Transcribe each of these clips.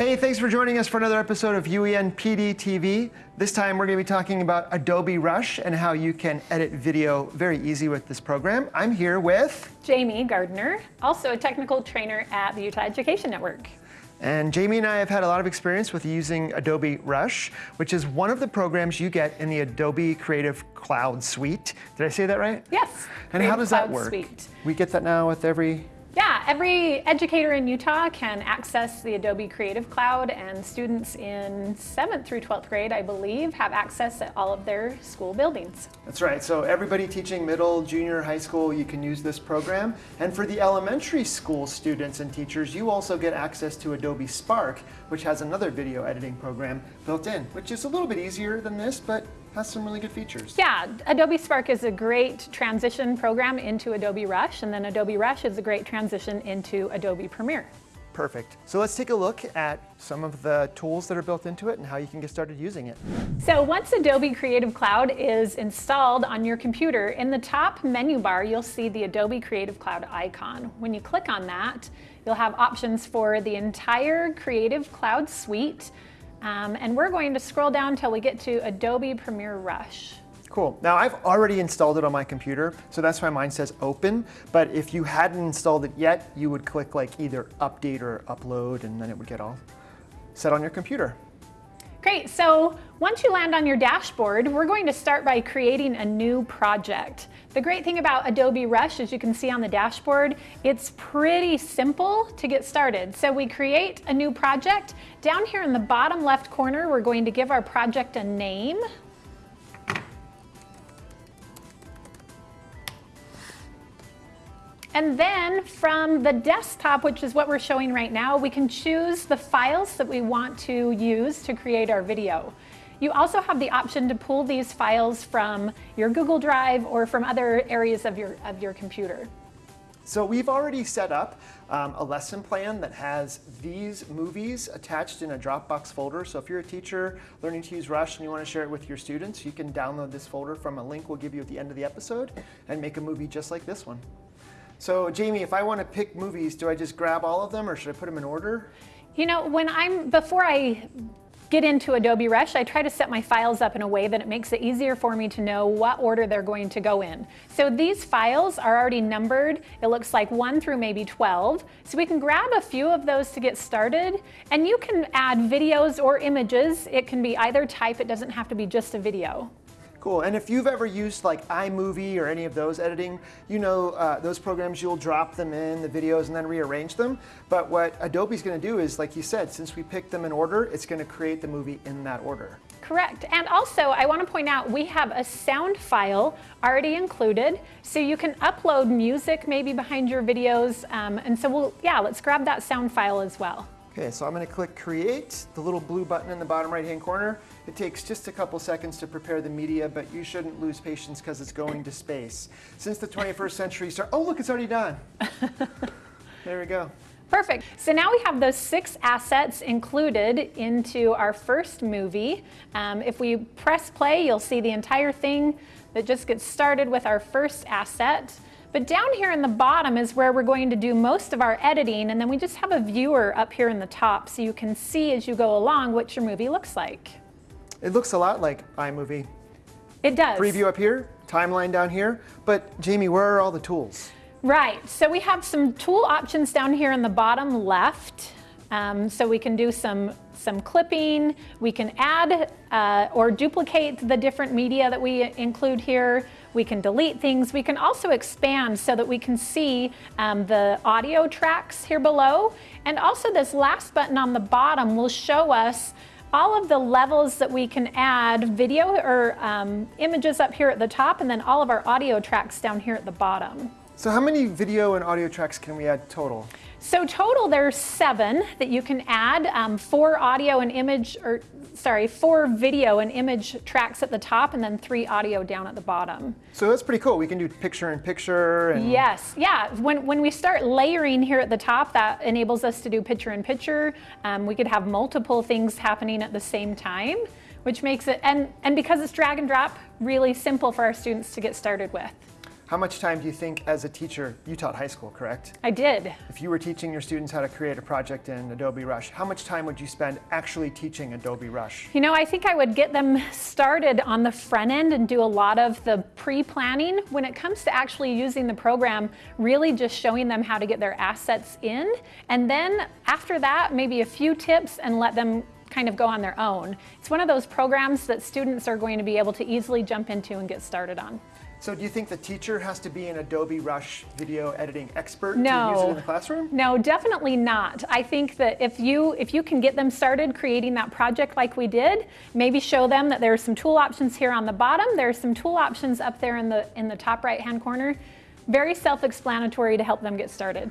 Hey, thanks for joining us for another episode of UEN PD TV. This time we're going to be talking about Adobe Rush and how you can edit video very easy with this program. I'm here with Jamie Gardner, also a technical trainer at the Utah Education Network. And Jamie and I have had a lot of experience with using Adobe Rush, which is one of the programs you get in the Adobe Creative Cloud Suite. Did I say that right? Yes. And Creative how does Cloud that work? Suite. We get that now with every every educator in Utah can access the Adobe Creative Cloud and students in 7th through 12th grade, I believe, have access at all of their school buildings. That's right. So everybody teaching middle, junior, high school, you can use this program. And for the elementary school students and teachers, you also get access to Adobe Spark, which has another video editing program built in, which is a little bit easier than this, but has some really good features. Yeah, Adobe Spark is a great transition program into Adobe Rush, and then Adobe Rush is a great transition into Adobe Premiere. Perfect. So let's take a look at some of the tools that are built into it and how you can get started using it. So once Adobe Creative Cloud is installed on your computer, in the top menu bar, you'll see the Adobe Creative Cloud icon. When you click on that, you'll have options for the entire Creative Cloud suite. Um, and we're going to scroll down until we get to Adobe Premiere Rush. Cool. Now I've already installed it on my computer, so that's why mine says open. But if you hadn't installed it yet, you would click like either update or upload, and then it would get all set on your computer. Great, so once you land on your dashboard, we're going to start by creating a new project. The great thing about Adobe Rush, as you can see on the dashboard, it's pretty simple to get started. So we create a new project. Down here in the bottom left corner, we're going to give our project a name. And then from the desktop, which is what we're showing right now, we can choose the files that we want to use to create our video. You also have the option to pull these files from your Google Drive or from other areas of your, of your computer. So we've already set up um, a lesson plan that has these movies attached in a Dropbox folder. So if you're a teacher learning to use Rush and you want to share it with your students, you can download this folder from a link we'll give you at the end of the episode and make a movie just like this one. So Jamie, if I want to pick movies, do I just grab all of them or should I put them in order? You know, when I'm, before I get into Adobe Rush, I try to set my files up in a way that it makes it easier for me to know what order they're going to go in. So these files are already numbered. It looks like one through maybe 12. So we can grab a few of those to get started and you can add videos or images. It can be either type, it doesn't have to be just a video. Cool, and if you've ever used like iMovie or any of those editing, you know uh, those programs, you'll drop them in the videos and then rearrange them. But what Adobe's gonna do is, like you said, since we picked them in order, it's gonna create the movie in that order. Correct. And also, I want to point out, we have a sound file already included, so you can upload music maybe behind your videos. Um, and so we'll, yeah, let's grab that sound file as well. Okay, so I'm gonna click Create, the little blue button in the bottom right-hand corner. It takes just a couple seconds to prepare the media, but you shouldn't lose patience because it's going to space. Since the 21st century start, oh look, it's already done. there we go. Perfect. So now we have those six assets included into our first movie. Um, if we press play, you'll see the entire thing that just gets started with our first asset. But down here in the bottom is where we're going to do most of our editing, and then we just have a viewer up here in the top so you can see as you go along what your movie looks like. It looks a lot like iMovie. It does. Preview up here, timeline down here, but Jamie, where are all the tools? Right, so we have some tool options down here in the bottom left. Um, so we can do some, some clipping, we can add uh, or duplicate the different media that we include here. We can delete things. We can also expand so that we can see um, the audio tracks here below. And also this last button on the bottom will show us all of the levels that we can add video or um, images up here at the top and then all of our audio tracks down here at the bottom. So how many video and audio tracks can we add total? So total there's seven that you can add, um, four audio and image, or sorry, four video and image tracks at the top and then three audio down at the bottom. So that's pretty cool. We can do picture in picture. And... Yes, yeah. When, when we start layering here at the top, that enables us to do picture in picture. Um, we could have multiple things happening at the same time, which makes it, and, and because it's drag and drop, really simple for our students to get started with. How much time do you think as a teacher, you taught high school, correct? I did. If you were teaching your students how to create a project in Adobe Rush, how much time would you spend actually teaching Adobe Rush? You know, I think I would get them started on the front end and do a lot of the pre-planning. When it comes to actually using the program, really just showing them how to get their assets in. And then after that, maybe a few tips and let them kind of go on their own. It's one of those programs that students are going to be able to easily jump into and get started on. So do you think the teacher has to be an Adobe Rush video editing expert no. to use it in the classroom? No, definitely not. I think that if you if you can get them started creating that project like we did, maybe show them that there are some tool options here on the bottom, there are some tool options up there in the in the top right hand corner. Very self-explanatory to help them get started.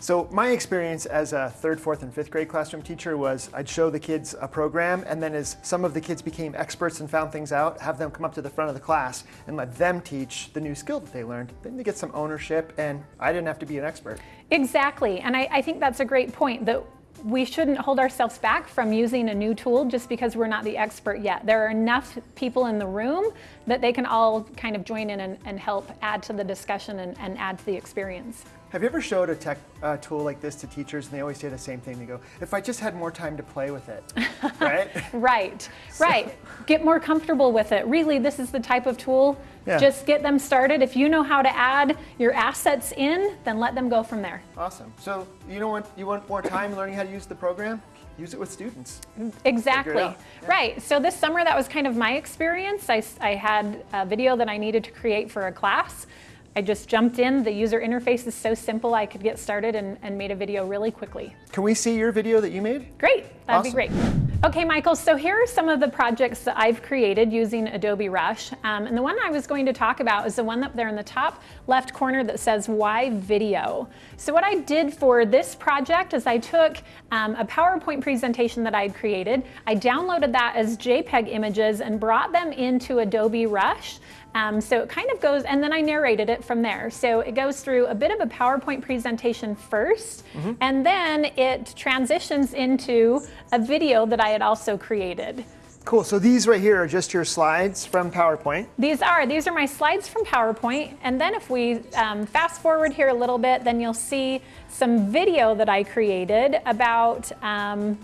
So my experience as a third, fourth, and fifth grade classroom teacher was I'd show the kids a program, and then as some of the kids became experts and found things out, have them come up to the front of the class and let them teach the new skill that they learned. Then they get some ownership, and I didn't have to be an expert. Exactly, and I, I think that's a great point, that we shouldn't hold ourselves back from using a new tool just because we're not the expert yet. There are enough people in the room that they can all kind of join in and, and help add to the discussion and, and add to the experience. Have you ever showed a tech uh, tool like this to teachers and they always say the same thing? They go, if I just had more time to play with it, right? right, so. right. Get more comfortable with it. Really, this is the type of tool. Yeah. Just get them started. If you know how to add your assets in, then let them go from there. Awesome. So you know what? You want more time learning how to use the program? use it with students. Exactly. Yeah. Right. So this summer, that was kind of my experience. I, I had a video that I needed to create for a class. I just jumped in. The user interface is so simple, I could get started and, and made a video really quickly. Can we see your video that you made? Great, that'd awesome. be great. Okay, Michael, so here are some of the projects that I've created using Adobe Rush. Um, and the one I was going to talk about is the one up there in the top left corner that says Why Video. So what I did for this project is I took um, a PowerPoint presentation that I had created, I downloaded that as JPEG images and brought them into Adobe Rush. Um, so it kind of goes, and then I narrated it from there. So it goes through a bit of a PowerPoint presentation 1st mm -hmm. and then it transitions into a video that I had also created. Cool, so these right here are just your slides from PowerPoint? These are, these are my slides from PowerPoint. And then if we um, fast forward here a little bit, then you'll see some video that I created about um,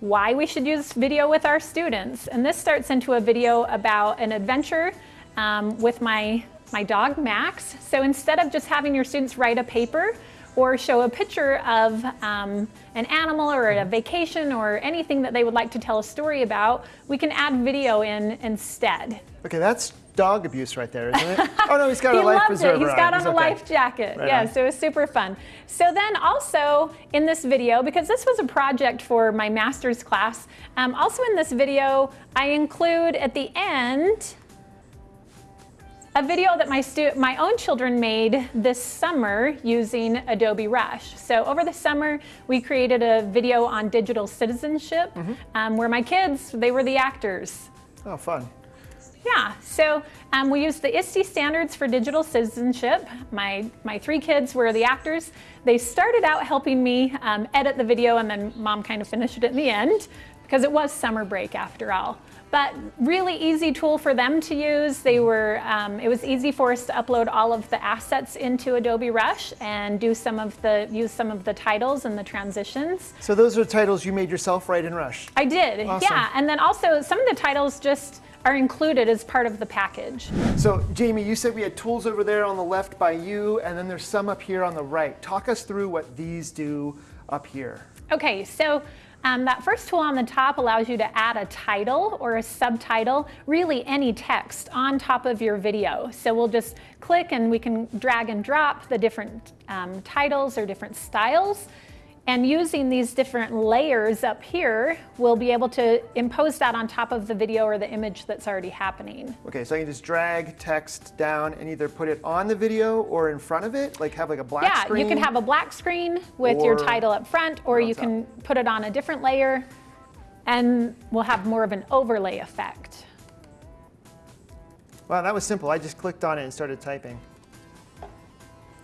why we should use video with our students. And this starts into a video about an adventure um, with my, my dog, Max. So instead of just having your students write a paper or show a picture of um, an animal or a vacation or anything that they would like to tell a story about, we can add video in instead. Okay, that's dog abuse right there, isn't it? Oh no, he's got he a life loved preserver it. He's got on, on a okay. life jacket. Right yeah, on. so it was super fun. So then also in this video, because this was a project for my master's class, um, also in this video, I include at the end, a video that my, my own children made this summer using Adobe Rush. So over the summer, we created a video on digital citizenship mm -hmm. um, where my kids, they were the actors. Oh, fun. Yeah, so um, we used the ISTE standards for digital citizenship. My, my three kids were the actors. They started out helping me um, edit the video and then mom kind of finished it in the end because it was summer break after all but really easy tool for them to use. They were, um, it was easy for us to upload all of the assets into Adobe Rush and do some of the, use some of the titles and the transitions. So those are titles you made yourself right in Rush? I did, awesome. yeah. And then also some of the titles just are included as part of the package. So Jamie, you said we had tools over there on the left by you, and then there's some up here on the right. Talk us through what these do up here. Okay, so um, that first tool on the top allows you to add a title or a subtitle, really any text on top of your video. So we'll just click and we can drag and drop the different um, titles or different styles. And using these different layers up here, we'll be able to impose that on top of the video or the image that's already happening. Okay, so I can just drag text down and either put it on the video or in front of it, like have like a black yeah, screen? you can have a black screen with your title up front, or you can top. put it on a different layer, and we'll have more of an overlay effect. Wow, that was simple. I just clicked on it and started typing.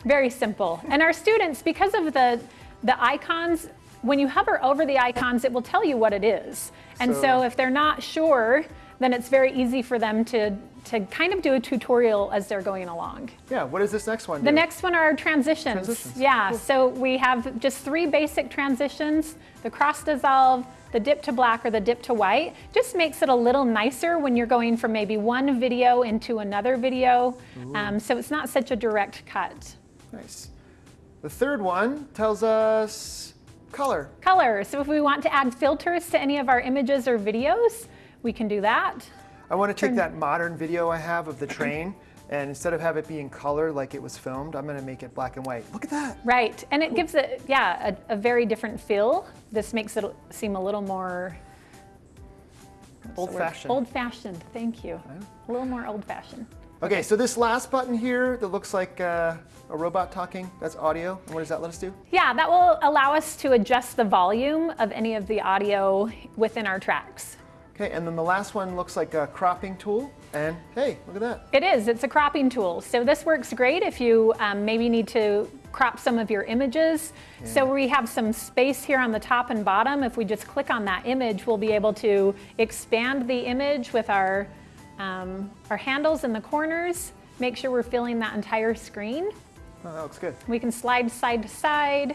Very simple. And our students, because of the the icons, when you hover over the icons, it will tell you what it is. And so, so if they're not sure, then it's very easy for them to to kind of do a tutorial as they're going along. Yeah, what is this next one do? The next one are transitions. Transitions, Yeah, cool. so we have just three basic transitions, the cross dissolve, the dip to black or the dip to white. Just makes it a little nicer when you're going from maybe one video into another video. Um, so it's not such a direct cut. Nice. The third one tells us color. Color, so if we want to add filters to any of our images or videos, we can do that. I want to take that modern video I have of the train, and instead of have it be in color like it was filmed, I'm going to make it black and white. Look at that. Right, and it gives it, yeah, a, a very different feel. This makes it seem a little more Old-fashioned. Old fashioned, thank you. A little more old fashioned. Okay, so this last button here that looks like uh, a robot talking, that's audio. And what does that let us do? Yeah, that will allow us to adjust the volume of any of the audio within our tracks. Okay, and then the last one looks like a cropping tool. And hey, look at that. It is, it's a cropping tool. So this works great if you um, maybe need to crop some of your images. So we have some space here on the top and bottom. If we just click on that image, we'll be able to expand the image with our, um, our handles in the corners, make sure we're filling that entire screen. Oh, that looks good. We can slide side to side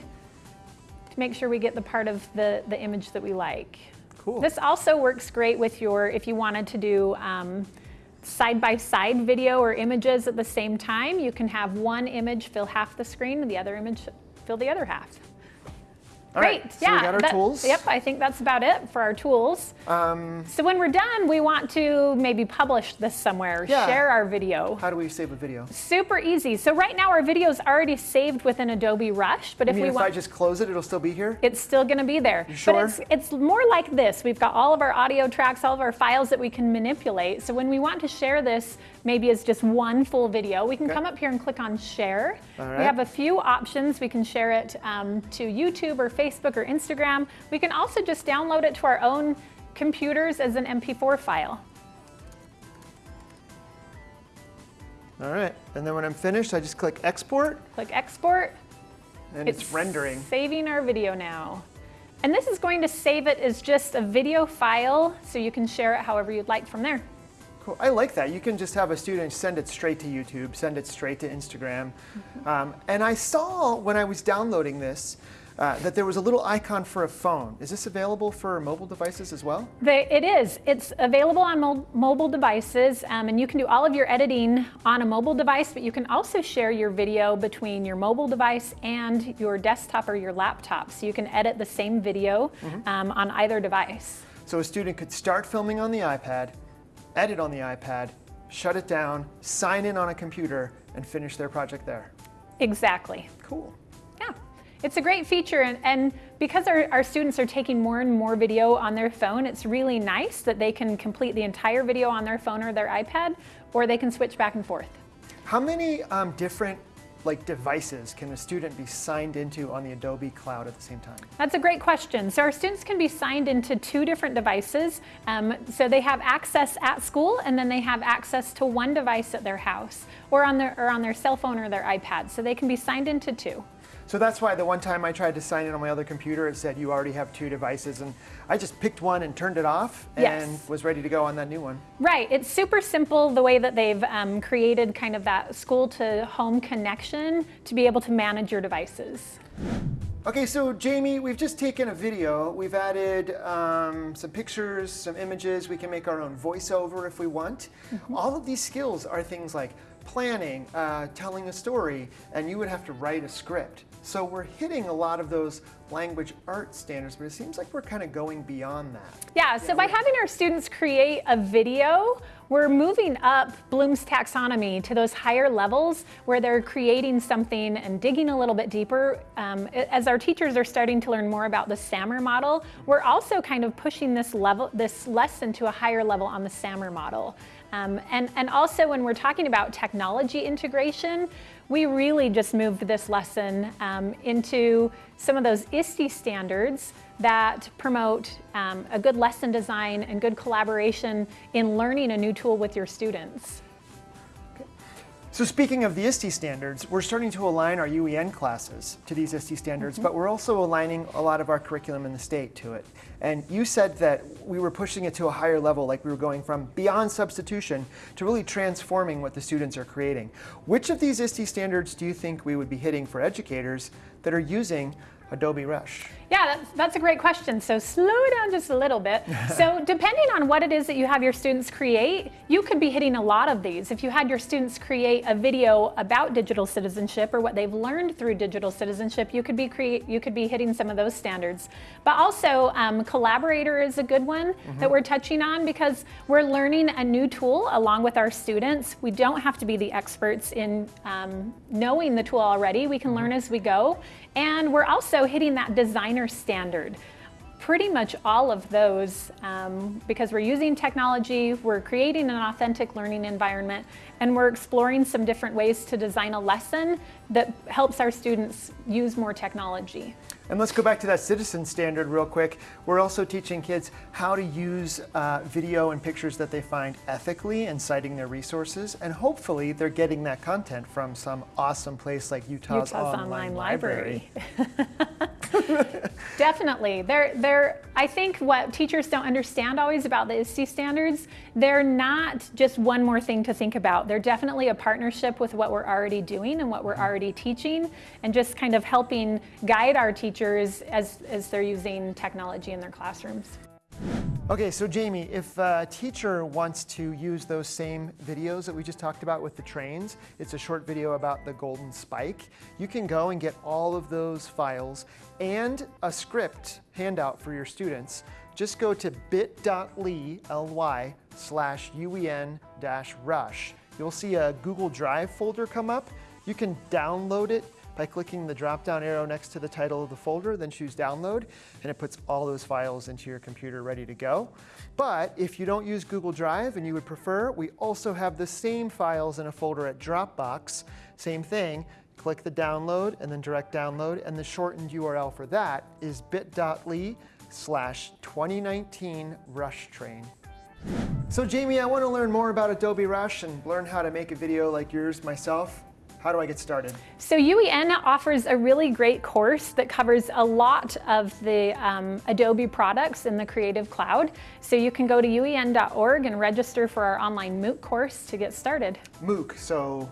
to make sure we get the part of the, the image that we like. Cool. This also works great with your, if you wanted to do um, side-by-side video or images at the same time, you can have one image fill half the screen and the other image fill the other half. All Great, right, so yeah. we got our that- tools. Yep, I think that's about it for our tools. Um, So when we're done, we want to maybe publish this somewhere, Yeah. share our video. how do we save a video? Super easy. So right now our video is already saved within Adobe Rush, but I if we if want if I just close it, it'll still be here? it's still going to be there. You sure? But it's, it's more like this. We've got all of our audio tracks, all of our files that we can manipulate. So when we want to share this, maybe as just one full video, we can Okay. come up here and click on share. All We have a few options. We can share it um, to YouTube or Facebook or Instagram. We can also just download it to our own computers as an MP4 file. All right, and then when I'm finished, I just click export, Click export. and it's, rendering. Saving our video now. And this is going to save it as just a video file so you can share it however you'd like from there. Cool. I like that. You can just have a student send it straight to YouTube, send it straight to Instagram. Mm-hmm. Um, and I saw when I was downloading this uh, that there was a little icon for a phone. Is this available for mobile devices as well? They, it is. It's available on mo- mobile devices, um, and you can do all of your editing on a mobile device, but you can also share your video between your mobile device and your desktop or your laptop. So you can edit the same video um, on either device. So a student could start filming on the iPad, edit on the iPad, shut it down, sign in on a computer, and finish their project there. Exactly. Cool. It's a great feature, and, and because our, our students are taking more and more video on their phone, it's really nice that they can complete the entire video on their phone or their iPad, or they can switch back and forth. How many um, different like devices can a student be signed into on the Adobe Cloud at the same time? That's a great question. So our students can be signed into two different devices. Um, so they have access at school, and then they have access to one device at their house, or on their or on their cell phone or their iPad. So they can be signed into two. So that's why the one time I tried to sign in on my other computer, it said you already have two devices, and I just picked one and turned it off, and Yes. was ready to go on that new one. Right. It's super simple the way that they've um, created kind of that school to home connection to be able to manage your devices. Okay, so Jamie, we've just taken a video. We've added um, some pictures, some images. We can make our own voiceover if we want. All of these skills are things like planning, uh, telling a story, and you would have to write a script. So we're hitting a lot of those language art standards, but it seems like we're kind of going beyond that. Yeah, so by having our students create a video, we're moving up Bloom's taxonomy to those higher levels where they're creating something and digging a little bit deeper. Um, as our teachers are starting to learn more about the SAMR model, we're also kind of pushing this level, this lesson to a higher level on the SAMR model. Um, and, and also when we're talking about technology integration, we really just moved this lesson um, into some of those ISTE standards that promote um, a good lesson design and good collaboration in learning a new tool with your students. So speaking of the ISTE standards, we're starting to align our UEN classes to these ISTE standards, but mm-hmm. we're also aligning a lot of our curriculum in the state to it. And you said that we were pushing it to a higher level, like we were going from beyond substitution to really transforming what the students are creating. Which of these ISTE standards do you think we would be hitting for educators that are using Adobe Rush? Yeah, that's, that's a great question. So slow down just a little bit. so depending on what it is that you have your students create, you could be hitting a lot of these. If you had your students create a video about digital citizenship or what they've learned through digital citizenship, you could be create you could be hitting some of those standards. But also, um, collaborator is a good one mm -hmm. that we're touching on because we're learning a new tool along with our students. We don't have to be the experts in um, knowing the tool already. We can learn as we go. And we're also hitting that designer standard. Pretty much all of those, um, because we're using technology, we're creating an authentic learning environment, and we're exploring some different ways to design a lesson that helps our students use more technology. And let's go back to that citizen standard real quick. We're also teaching kids how to use uh, video and pictures that they find ethically and citing their resources. And hopefully they're getting that content from some awesome place like Utah's, Utah's Online, Online Library. Library. Definitely. They're, they're, I think what teachers don't understand always about the ISTE standards, they're not just one more thing to think about. They're definitely a partnership with what we're already doing and what we're mm-hmm. already teaching and just kind of helping guide our teachers as, as they're using technology in their classrooms. Okay, so Jamie, if a teacher wants to use those same videos that we just talked about with the trains, it's a short video about the golden spike, you can go and get all of those files and a script handout for your students. Just go to bit.ly ly slash uen dash rush. You'll see a Google Drive folder come up. You can download it by clicking the drop-down arrow next to the title of the folder, then choose download, and it puts all those files into your computer ready to go. But if you don't use Google Drive and you would prefer, we also have the same files in a folder at Dropbox. Same thing, click the download and then direct download, and the shortened URL for that is bit.ly slash 2019 rush train. So Jamie, I want to learn more about Adobe Rush and learn how to make a video like yours myself. How do I get started? So UEN offers a really great course that covers a lot of the um, Adobe products in the Creative Cloud. So you can go to uen.org and register for our online MOOC course to get started. MOOC, so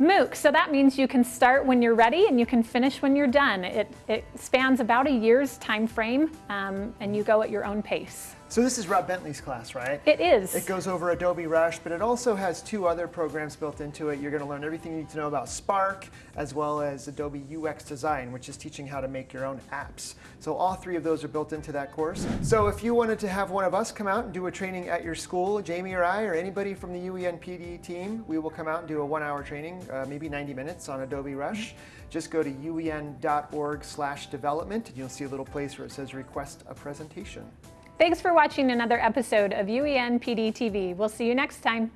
MOOC, so that means you can start when you're ready and you can finish when you're done. It, it spans about a year's time frame um, and you go at your own pace. So this is Rob Bentley's class, right? It is. It goes over Adobe Rush, but it also has two other programs built into it. You're going to learn everything you need to know about Spark, as well as Adobe UX Design, which is teaching how to make your own apps. So all three of those are built into that course. So if you wanted to have one of us come out and do a training at your school, Jamie or I, or anybody from the UEN PD team, we will come out and do a one-hour training, uh, maybe 90 minutes on Adobe Rush. Just go to uen.org slash development, and you'll see a little place where it says request a presentation. Thanks for watching another episode of UEN PD TV. We'll see you next time.